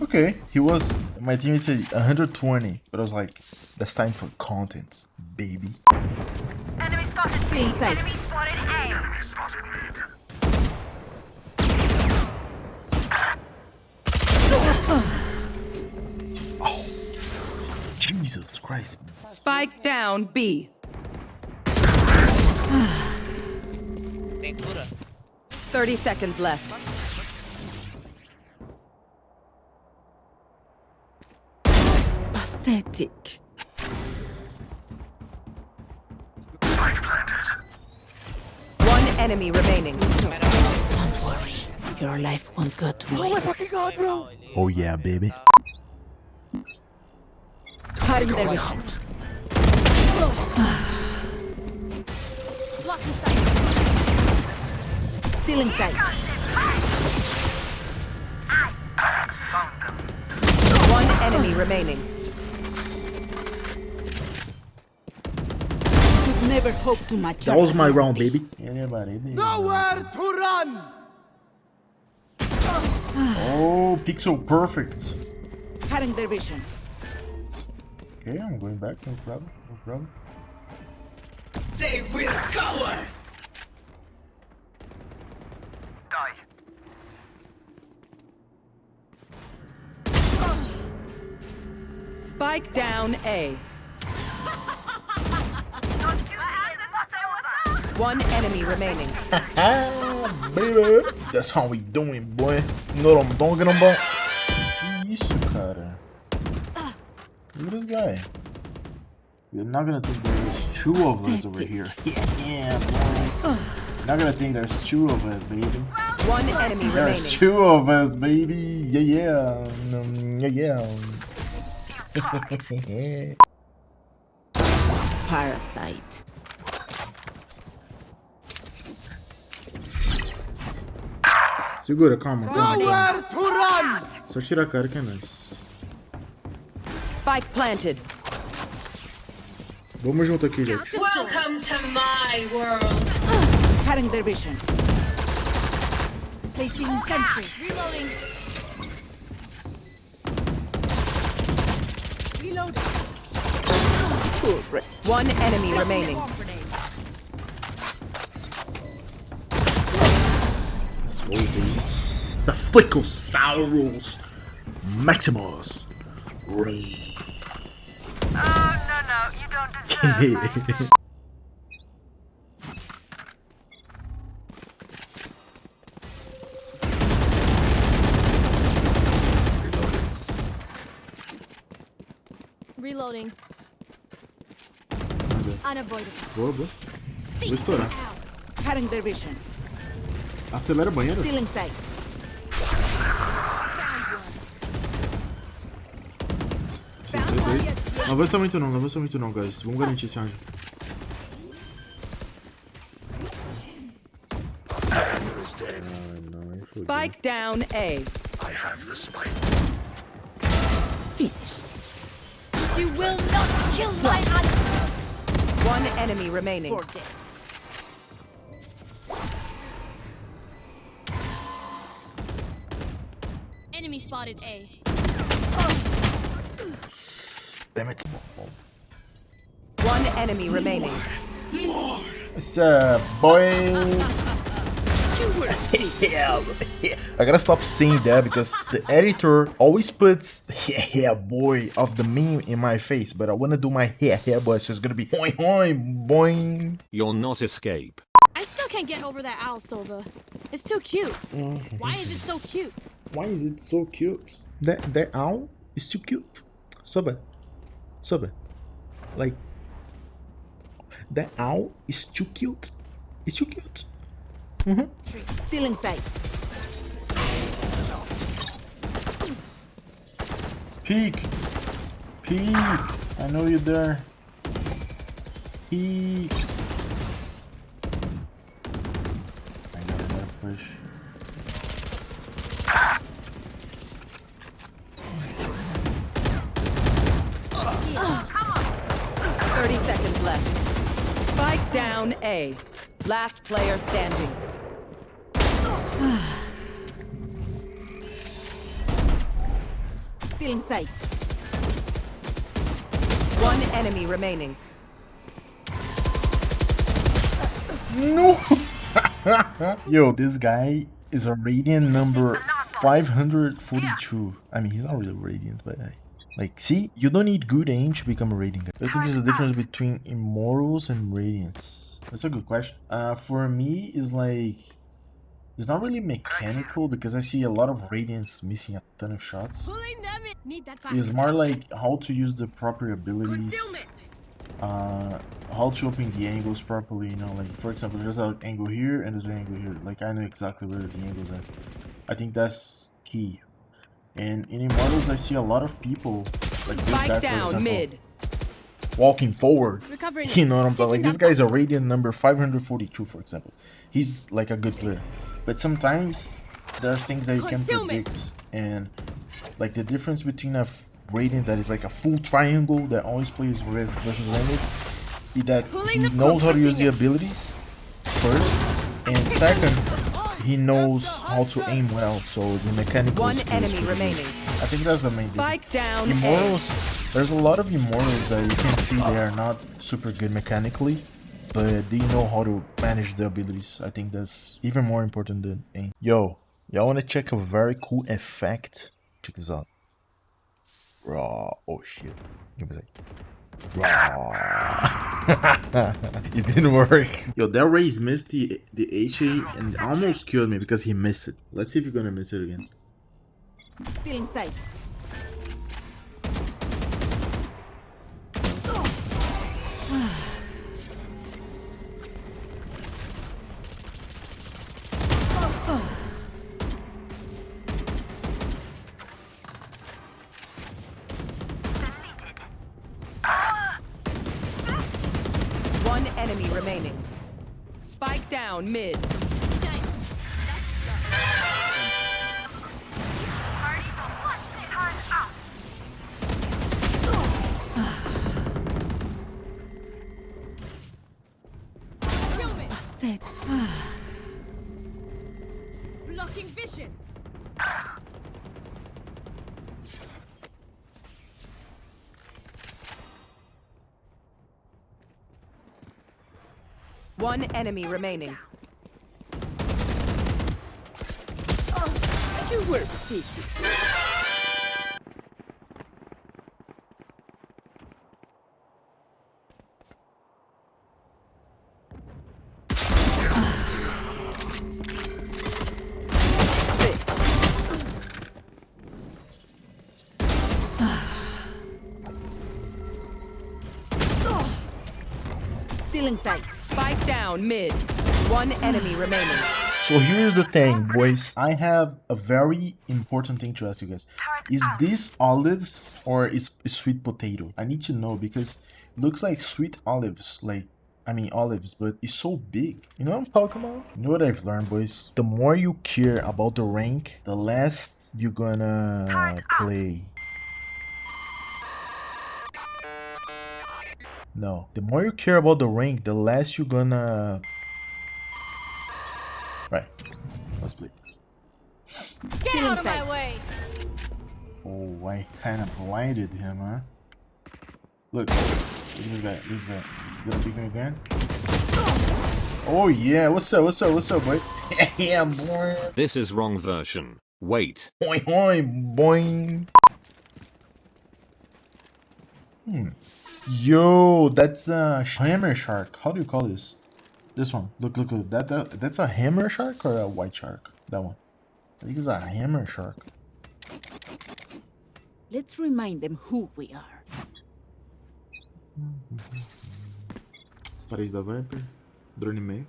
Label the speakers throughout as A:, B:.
A: Okay, he was my teammate said 120, but I was like, that's time for content, baby.
B: Enemy spotted B.
C: Inside.
B: Enemy spotted A.
A: Jesus Christ.
C: Spike down B. 30 seconds left. Pathetic. One enemy remaining. Don't worry. Your life won't go to oh waste.
A: Oh yeah, baby.
C: Cutting their vision. Stealing sight. One enemy remaining. Never hope to match
A: That was my round, baby. Anybody?
D: Nowhere to run!
A: Oh, pixel perfect.
C: Cutting their vision.
A: Okay, I'm going back. No problem. No problem.
C: They will cover.
D: Die.
C: Spike down A. One enemy remaining.
A: Baby. That's how we doing, boy. You know what I'm talking about? Que isso, cara? Look at this guy. You're not gonna think there's two of us over here. Yeah, boy. You're not gonna think there's two of us, baby.
C: One enemy
A: There's
C: remaining.
A: two of us, baby. Yeah, yeah. Um, yeah, yeah.
C: Parasite.
A: Segura, calma. calma.
D: Nowhere to run!
A: Só tira a cara que é nice.
C: Spike planted.
A: Vamos junto aqui, gente.
E: Welcome to my world.
C: Cutting their vision.
E: Placing sentry. Reloading. Reloading.
C: One enemy remaining.
A: Swole, baby. The Flickosaurus Maximus Ray.
B: Oh, no, no. You don't deserve
E: Reloading. Unavoidable.
A: Boa, boa. Vou estourar.
C: Cutting their vision.
A: Acelera a banheira.
C: Stealing sight.
A: Dois, dois. Não avança muito não, não avança muito não, guys. Vamos garantir esse round. Ah, não, aí fodeu.
C: Spike down A.
E: You will not kill my ally.
C: One enemy remaining.
E: Enemy spotted A.
A: Damn it.
C: One enemy remaining.
A: What's up, uh, boy? yeah, yeah. I gotta stop saying that because the editor always puts yeah, yeah, boy of the meme in my face, but I wanna do my yeah, yeah, boy, so it's gonna be boing, boing, boing.
F: You'll not escape.
E: I still can't get over that owl, Sova. It's too cute. Mm-hmm. Why is it so cute?
A: Why is it so cute? That that owl is too cute. Sova. Sova. Like that owl is too cute. It's too cute. Mm-hmm.
C: Stealing sight.
A: Peek. Peek. I know you're there. Peek.
C: A. Last player standing. Still in sight. One enemy remaining.
A: No! Yo, this guy is a radiant number 542. I mean, he's not really radiant, but uh, like, see, you don't need good aim to become a radiant guy. I think there's a difference between immortals and radiants. That's a good question. Uh, for me, is like, it's not really mechanical because I see a lot of radiants missing a ton of shots.
E: Pulling them in. Need that back.
A: It's more like how to use the proper abilities uh how to open the angles properly you know like for example there's an angle here and there's an angle here like i know exactly where the angles are i think that's key and in immortals i see a lot of people like this guy
C: Spike
A: for
C: down
A: example,
C: mid.
A: Walking forward
E: Recovering.
A: you know what i'm saying? like this
E: that
A: guy's a radiant number 542 for example he's like a good player but sometimes there's things that you can
E: Concealment.
A: predict and like the difference between a radiant that is like a full triangle that always plays red versus enemies is that he knows how to use the abilities first and second he knows how to aim well so the mechanical
C: One
A: skills
C: enemy remaining.
A: i think that's the main difference.
C: Spike down A.
A: Immortals, there's a lot of immortals that you can see they are not super good mechanically, but they know how to manage the abilities. I think that's even more important than aim. Yo, y'all wanna check a very cool effect? Check this out. Raw. Oh shit. Give me a sec. Raw. it didn't work. Yo, that Raze missed the the HA and almost killed me because he missed it. Let's see if you're gonna miss it again.
C: Stealing sight. Remaining. Spike down mid.
E: Blocking vision.
C: One enemy remaining. You were pitiful. Stealing sight. Spike down mid. One enemy remaining.
A: So here's the thing, boys. I have a very important thing to ask you guys. Is this olives or is is sweet potato? I need to know because it looks like sweet olives, like I mean olives, but it's so big. You know what I'm talking about? You know what I've learned, boys? The more you care about the rank, the less you're gonna play. No, the more you care about the rank, the less you're gonna Right. Let's play.
E: Get out of my way.
A: Oh, I kind of blinded him, huh? Look, look at this guy. This guy. You gonna pick me again? Oh yeah. What's up? What's up? What's up, boy? yeah, boy.
F: This is wrong version. Wait.
A: Boing, boing, boing. Hmm. Yo, that's a hammer shark. How do you call this? This one. Look, look, look. That, that that's a hammer shark or a white shark? That one. I think it's a hammer shark.
C: Let's remind them who we are.
A: Paris da Viper. Drone e meio.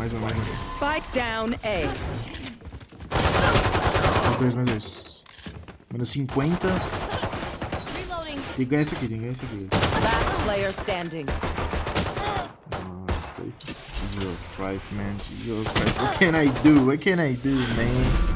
A: Mais um, mais um.
C: Spike down A.
A: Mais dois, mais dois. Menos 50.
E: Reloading.
A: Tem que ganhar isso aqui, tem que ganhar isso aqui.
C: Last player standing.
A: Jesus Christ, man. Jesus Christ. What can I do? What can I do, man?